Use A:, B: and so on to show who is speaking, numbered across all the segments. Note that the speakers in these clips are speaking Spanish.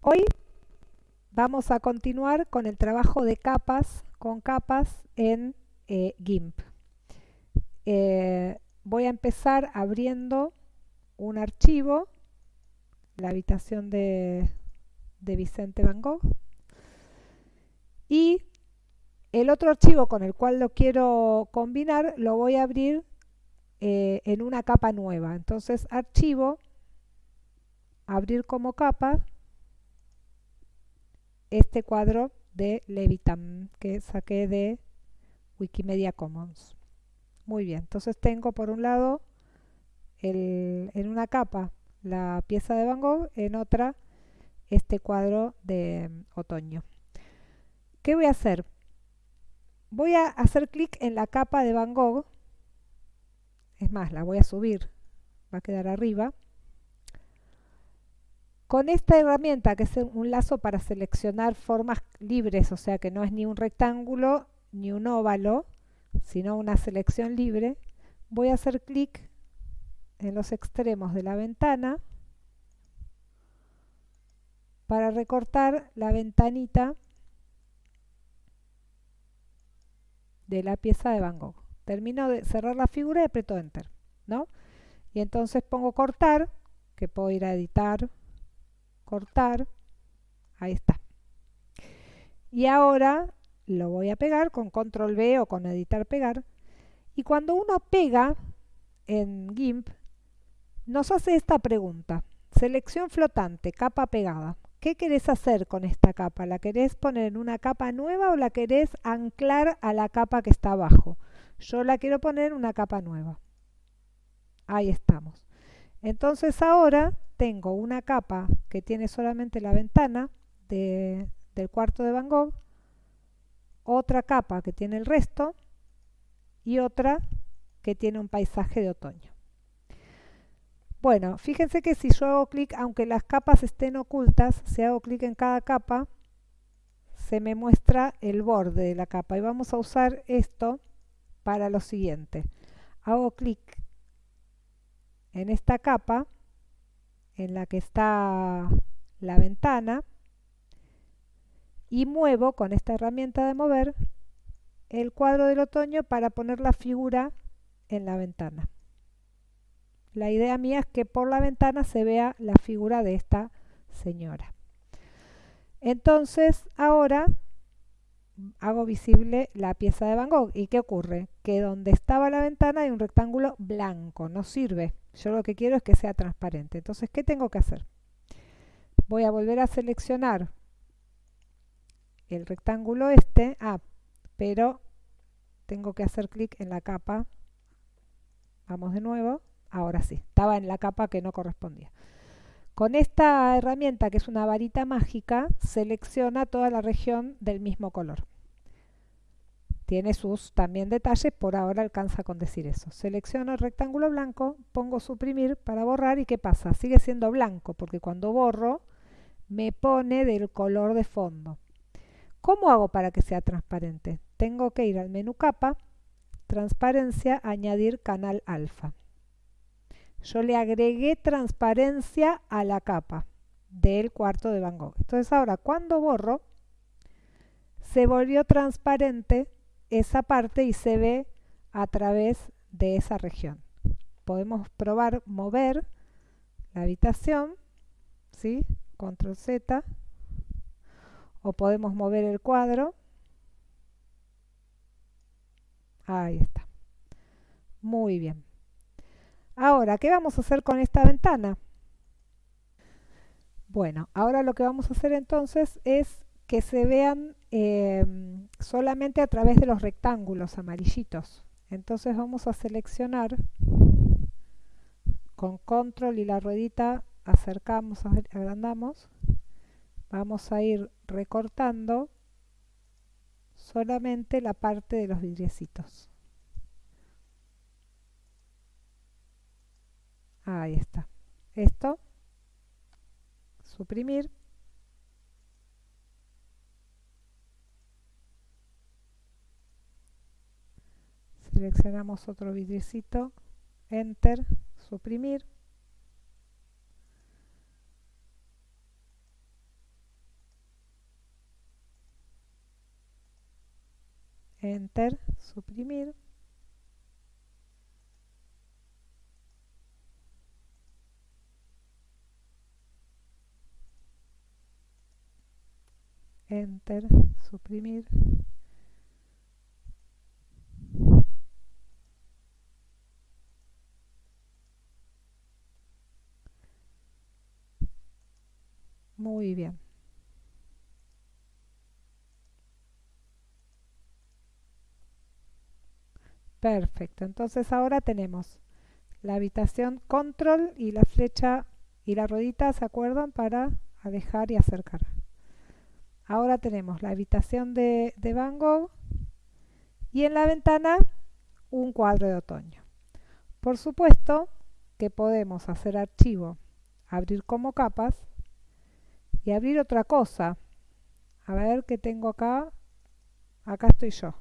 A: Hoy vamos a continuar con el trabajo de capas, con capas en eh, GIMP. Eh, voy a empezar abriendo un archivo, la habitación de, de Vicente Van Gogh, y el otro archivo con el cual lo quiero combinar lo voy a abrir eh, en una capa nueva. Entonces, archivo, abrir como capa, este cuadro de Levitam que saqué de Wikimedia Commons. Muy bien, entonces tengo por un lado en una capa la pieza de Van Gogh, en otra este cuadro de mm, otoño. ¿Qué voy a hacer? Voy a hacer clic en la capa de Van Gogh, es más, la voy a subir, va a quedar arriba. Con esta herramienta, que es un lazo para seleccionar formas libres, o sea que no es ni un rectángulo ni un óvalo, sino una selección libre, voy a hacer clic en los extremos de la ventana para recortar la ventanita de la pieza de Van Gogh. Termino de cerrar la figura y aprieto Enter, ¿no? Y entonces pongo cortar, que puedo ir a editar, cortar, ahí está. Y ahora lo voy a pegar con control V o con editar pegar. Y cuando uno pega en GIMP, nos hace esta pregunta. Selección flotante, capa pegada. ¿Qué querés hacer con esta capa? ¿La querés poner en una capa nueva o la querés anclar a la capa que está abajo? Yo la quiero poner en una capa nueva. Ahí estamos. Entonces ahora tengo una capa que tiene solamente la ventana del cuarto de Van Gogh, otra capa que tiene el resto y otra que tiene un paisaje de otoño. Bueno, fíjense que si yo hago clic, aunque las capas estén ocultas, si hago clic en cada capa, se me muestra el borde de la capa. Y vamos a usar esto para lo siguiente. Hago clic en esta capa en la que está la ventana y muevo con esta herramienta de mover el cuadro del otoño para poner la figura en la ventana. La idea mía es que por la ventana se vea la figura de esta señora. Entonces ahora hago visible la pieza de Van Gogh. ¿Y qué ocurre? Que donde estaba la ventana hay un rectángulo blanco, no sirve. Yo lo que quiero es que sea transparente. Entonces, ¿qué tengo que hacer? Voy a volver a seleccionar el rectángulo este, ah, pero tengo que hacer clic en la capa. Vamos de nuevo. Ahora sí, estaba en la capa que no correspondía. Con esta herramienta, que es una varita mágica, selecciona toda la región del mismo color. Tiene sus también detalles, por ahora alcanza con decir eso. Selecciono el rectángulo blanco, pongo suprimir para borrar y ¿qué pasa? Sigue siendo blanco porque cuando borro me pone del color de fondo. ¿Cómo hago para que sea transparente? Tengo que ir al menú capa, transparencia, añadir canal alfa. Yo le agregué transparencia a la capa del cuarto de Van Gogh. Entonces ahora cuando borro, se volvió transparente esa parte y se ve a través de esa región. Podemos probar mover la habitación, ¿sí? Control Z, o podemos mover el cuadro. Ahí está. Muy bien. Ahora, ¿qué vamos a hacer con esta ventana? Bueno, ahora lo que vamos a hacer entonces es que se vean eh, solamente a través de los rectángulos amarillitos. Entonces vamos a seleccionar con control y la ruedita acercamos, agrandamos. Vamos a ir recortando solamente la parte de los vidriecitos. Ahí está. Esto, suprimir. seleccionamos otro vidricito, enter, suprimir. Enter, suprimir. Enter, suprimir. Muy bien. Perfecto. Entonces ahora tenemos la habitación control y la flecha y la ruedita, ¿se acuerdan? Para alejar y acercar. Ahora tenemos la habitación de, de Van Gogh y en la ventana un cuadro de otoño. Por supuesto que podemos hacer archivo, abrir como capas y abrir otra cosa. A ver qué tengo acá. Acá estoy yo.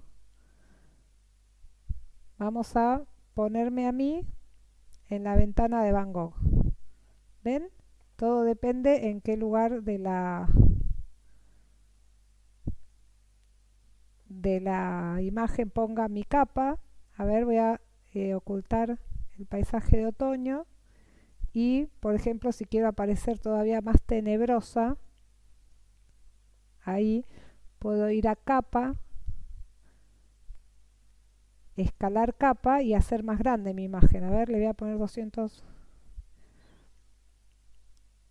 A: Vamos a ponerme a mí en la ventana de Van Gogh. ¿Ven? Todo depende en qué lugar de la de la imagen ponga mi capa. A ver, voy a eh, ocultar el paisaje de otoño. Y, por ejemplo, si quiero aparecer todavía más tenebrosa, ahí puedo ir a capa, escalar capa y hacer más grande mi imagen. A ver, le voy a poner 200.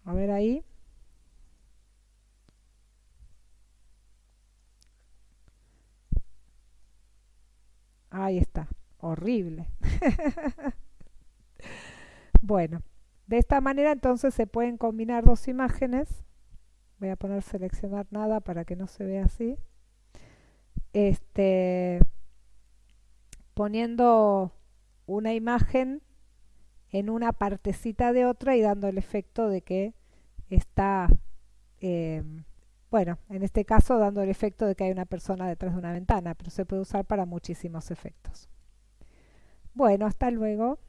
A: A ver ahí. Ahí está, horrible. bueno, de esta manera entonces se pueden combinar dos imágenes. Voy a poner seleccionar nada para que no se vea así. Este, poniendo una imagen en una partecita de otra y dando el efecto de que está eh, bueno, en este caso dando el efecto de que hay una persona detrás de una ventana, pero se puede usar para muchísimos efectos. Bueno, hasta luego.